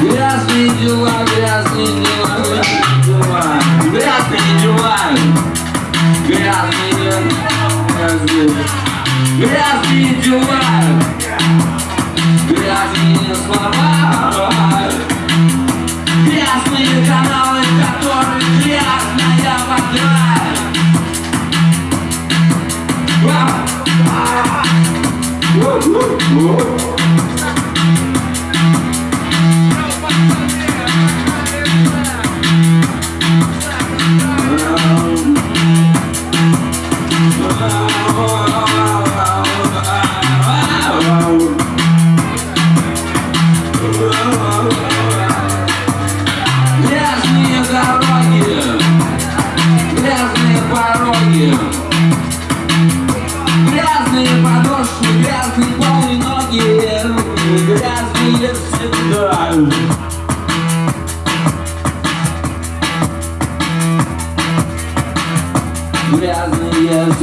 Грязные дела, грязные дела, грязные дела, грязные дела, грязные дела, грязные дела, грязные слова, грязные каналы, которые грязная вода.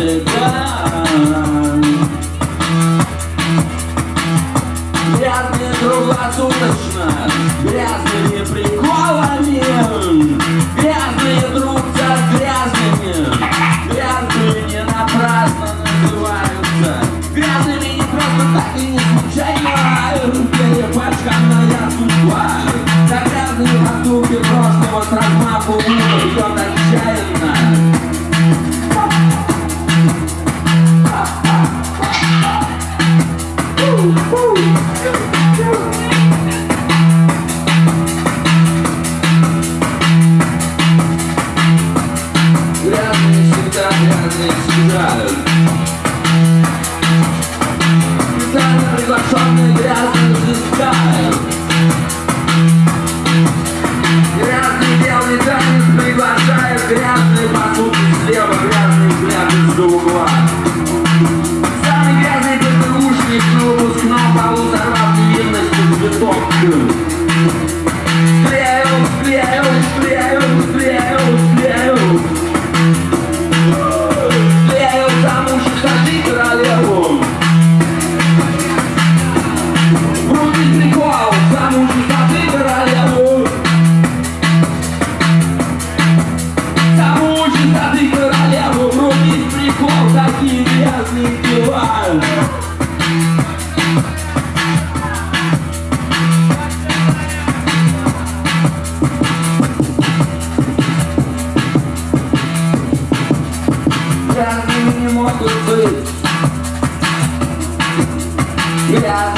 Всегда. Грязные круглосуточно, грязными приколами, грязные друг за грязными, грязные не напрасно называются, грязными не просто так и не случайно, перепачканная судьба, за грязные поступки прошлого с размаху бьет отчаянно. Грязные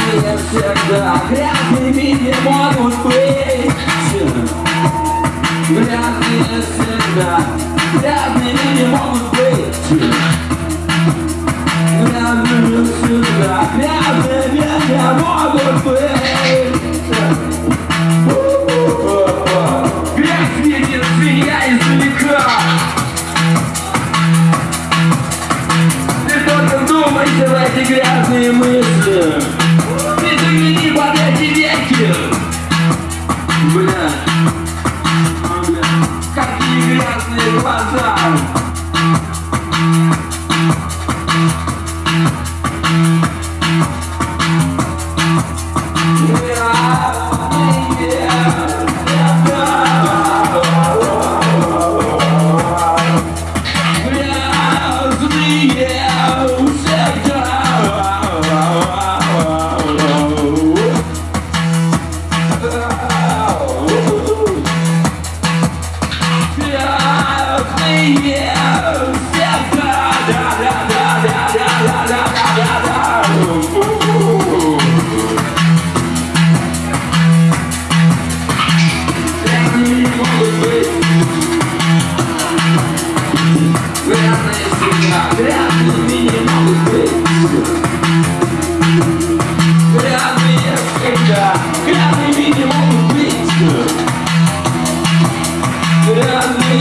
Грязные всегда Грязными не могут быть Грязные всегда Грязными не могут быть Грязные всегда Грязными не могут быть Грязь видит свинья издалека Ты только думайте в эти грязные мысли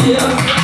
Грязными